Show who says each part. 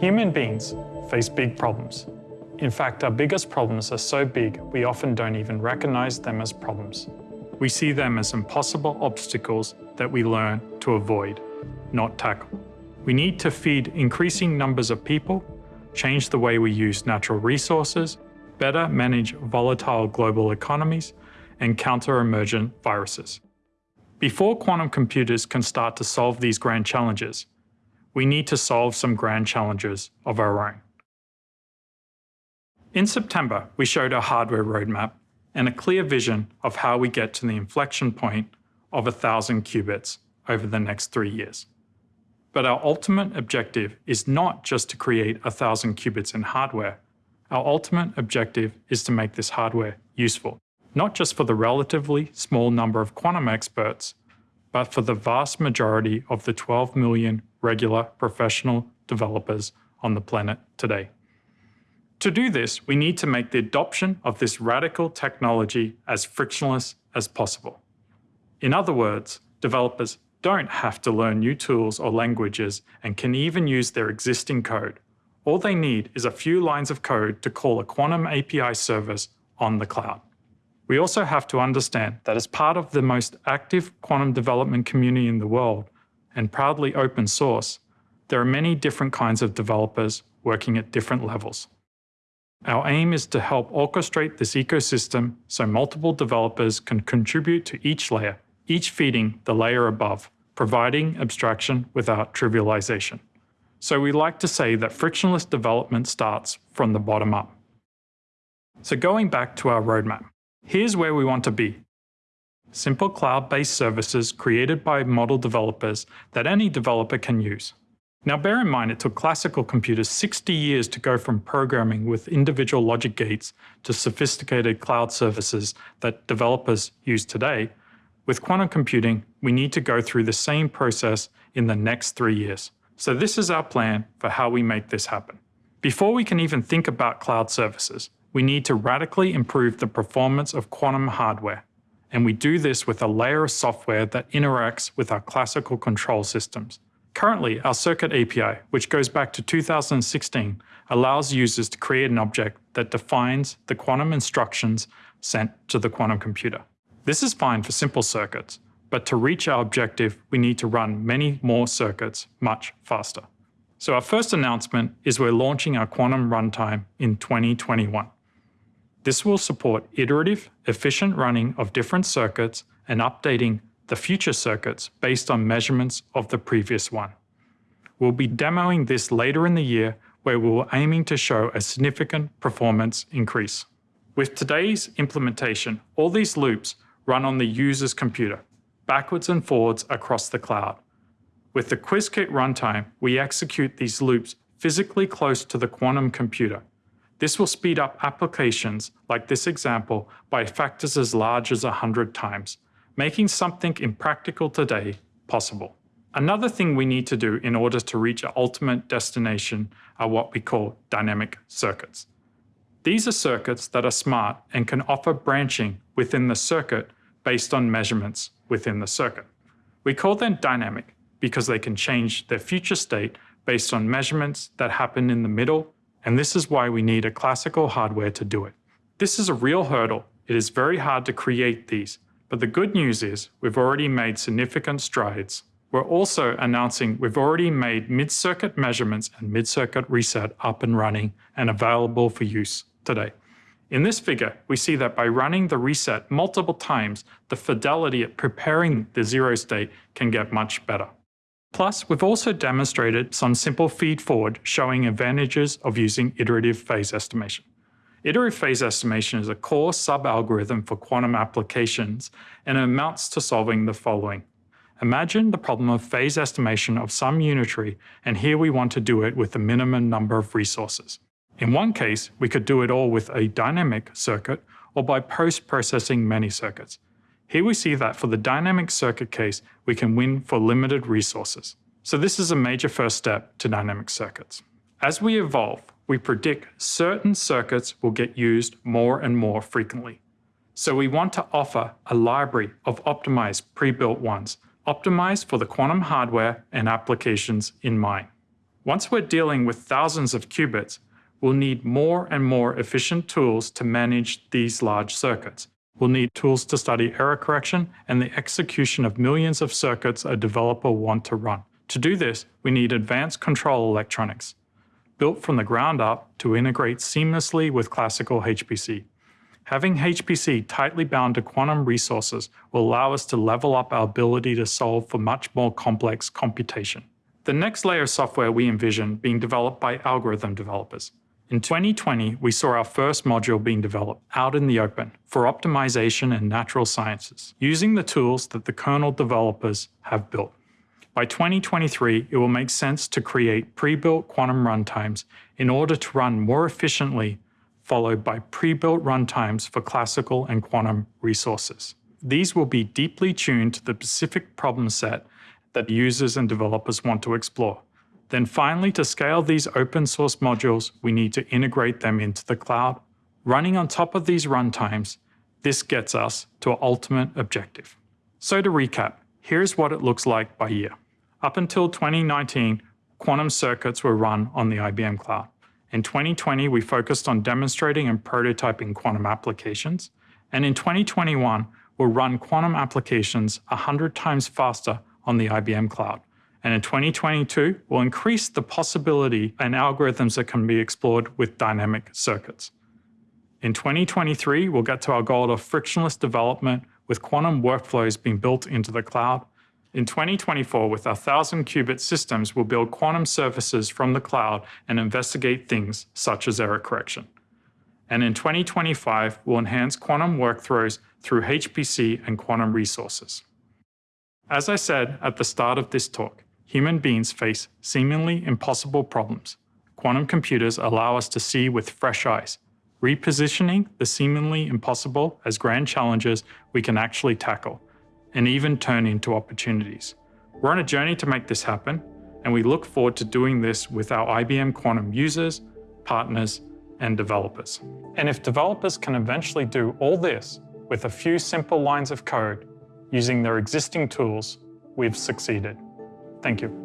Speaker 1: Human beings face big problems. In fact, our biggest problems are so big we often don't even recognize them as problems. We see them as impossible obstacles that we learn to avoid, not tackle. We need to feed increasing numbers of people, change the way we use natural resources, better manage volatile global economies, and counter emergent viruses. Before quantum computers can start to solve these grand challenges, we need to solve some grand challenges of our own. In September, we showed our hardware roadmap and a clear vision of how we get to the inflection point of 1,000 qubits over the next three years. But our ultimate objective is not just to create 1,000 qubits in hardware. Our ultimate objective is to make this hardware useful, not just for the relatively small number of quantum experts, but for the vast majority of the 12 million regular professional developers on the planet today. To do this, we need to make the adoption of this radical technology as frictionless as possible. In other words, developers don't have to learn new tools or languages and can even use their existing code. All they need is a few lines of code to call a quantum API service on the cloud. We also have to understand that as part of the most active quantum development community in the world, and proudly open source, there are many different kinds of developers working at different levels. Our aim is to help orchestrate this ecosystem so multiple developers can contribute to each layer, each feeding the layer above, providing abstraction without trivialization. So we like to say that frictionless development starts from the bottom up. So going back to our roadmap, here's where we want to be. Simple cloud-based services created by model developers that any developer can use. Now bear in mind it took classical computers 60 years to go from programming with individual logic gates to sophisticated cloud services that developers use today. With quantum computing, we need to go through the same process in the next three years. So this is our plan for how we make this happen. Before we can even think about cloud services, we need to radically improve the performance of quantum hardware. And we do this with a layer of software that interacts with our classical control systems. Currently, our Circuit API, which goes back to 2016, allows users to create an object that defines the quantum instructions sent to the quantum computer. This is fine for simple circuits, but to reach our objective, we need to run many more circuits much faster. So our first announcement is we're launching our quantum runtime in 2021. This will support iterative, efficient running of different circuits and updating the future circuits based on measurements of the previous one. We'll be demoing this later in the year where we are aiming to show a significant performance increase. With today's implementation, all these loops run on the user's computer, backwards and forwards across the cloud. With the Qiskit runtime, we execute these loops physically close to the quantum computer. This will speed up applications like this example by factors as large as 100 times, making something impractical today possible. Another thing we need to do in order to reach our ultimate destination are what we call dynamic circuits. These are circuits that are smart and can offer branching within the circuit based on measurements within the circuit. We call them dynamic because they can change their future state based on measurements that happen in the middle, and this is why we need a classical hardware to do it. This is a real hurdle. It is very hard to create these, but the good news is we've already made significant strides. We're also announcing we've already made mid-circuit measurements and mid-circuit reset up and running and available for use today. In this figure, we see that by running the reset multiple times, the fidelity at preparing the zero state can get much better. Plus, we've also demonstrated some simple feed-forward showing advantages of using iterative phase estimation. Iterative phase estimation is a core sub-algorithm for quantum applications and amounts to solving the following. Imagine the problem of phase estimation of some unitary, and here we want to do it with the minimum number of resources. In one case, we could do it all with a dynamic circuit or by post-processing many circuits. Here we see that for the dynamic circuit case, we can win for limited resources. So this is a major first step to dynamic circuits. As we evolve, we predict certain circuits will get used more and more frequently. So we want to offer a library of optimized pre-built ones optimized for the quantum hardware and applications in mind. Once we're dealing with thousands of qubits, we'll need more and more efficient tools to manage these large circuits. We'll need tools to study error correction and the execution of millions of circuits a developer want to run. To do this, we need advanced control electronics, built from the ground up to integrate seamlessly with classical HPC. Having HPC tightly bound to quantum resources will allow us to level up our ability to solve for much more complex computation. The next layer of software we envision being developed by algorithm developers. In 2020, we saw our first module being developed out in the open for optimization and natural sciences, using the tools that the kernel developers have built. By 2023, it will make sense to create pre-built quantum runtimes in order to run more efficiently, followed by pre-built runtimes for classical and quantum resources. These will be deeply tuned to the specific problem set that users and developers want to explore. Then finally, to scale these open source modules, we need to integrate them into the cloud. Running on top of these runtimes, this gets us to our ultimate objective. So to recap, here's what it looks like by year. Up until 2019, quantum circuits were run on the IBM cloud. In 2020, we focused on demonstrating and prototyping quantum applications. And in 2021, we'll run quantum applications 100 times faster on the IBM cloud. And in 2022, we'll increase the possibility and algorithms that can be explored with dynamic circuits. In 2023, we'll get to our goal of frictionless development with quantum workflows being built into the cloud in 2024, with our 1,000 qubit systems, we'll build quantum services from the cloud and investigate things such as error correction. And in 2025, we'll enhance quantum workflows through HPC and quantum resources. As I said at the start of this talk, human beings face seemingly impossible problems. Quantum computers allow us to see with fresh eyes, repositioning the seemingly impossible as grand challenges we can actually tackle and even turn into opportunities. We're on a journey to make this happen, and we look forward to doing this with our IBM Quantum users, partners, and developers. And if developers can eventually do all this with a few simple lines of code using their existing tools, we've succeeded. Thank you.